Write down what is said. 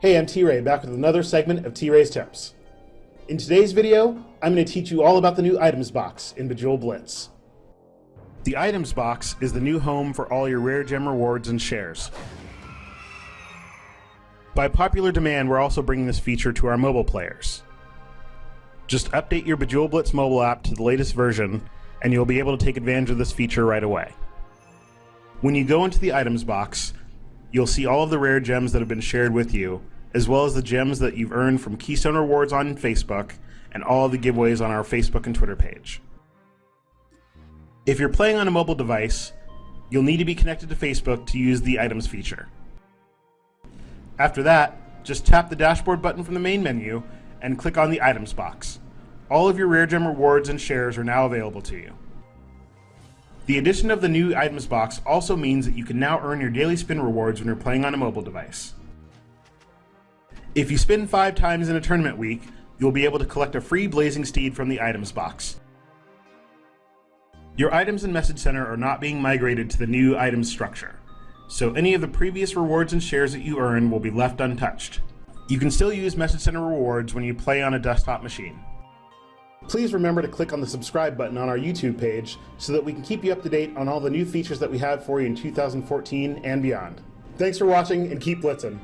Hey, I'm T-Ray, back with another segment of T-Ray's Tips. In today's video, I'm going to teach you all about the new items box in Bejeweled Blitz. The items box is the new home for all your rare gem rewards and shares. By popular demand, we're also bringing this feature to our mobile players. Just update your Bejeweled Blitz mobile app to the latest version, and you'll be able to take advantage of this feature right away. When you go into the items box, you'll see all of the rare gems that have been shared with you, as well as the gems that you've earned from Keystone Rewards on Facebook and all of the giveaways on our Facebook and Twitter page. If you're playing on a mobile device, you'll need to be connected to Facebook to use the items feature. After that, just tap the dashboard button from the main menu and click on the items box. All of your rare gem rewards and shares are now available to you. The addition of the new items box also means that you can now earn your daily spin rewards when you're playing on a mobile device. If you spin five times in a tournament week, you'll be able to collect a free Blazing Steed from the items box. Your items in Message Center are not being migrated to the new items structure, so any of the previous rewards and shares that you earn will be left untouched. You can still use Message Center rewards when you play on a desktop machine. Please remember to click on the subscribe button on our YouTube page so that we can keep you up to date on all the new features that we have for you in 2014 and beyond. Thanks for watching and keep blitzing.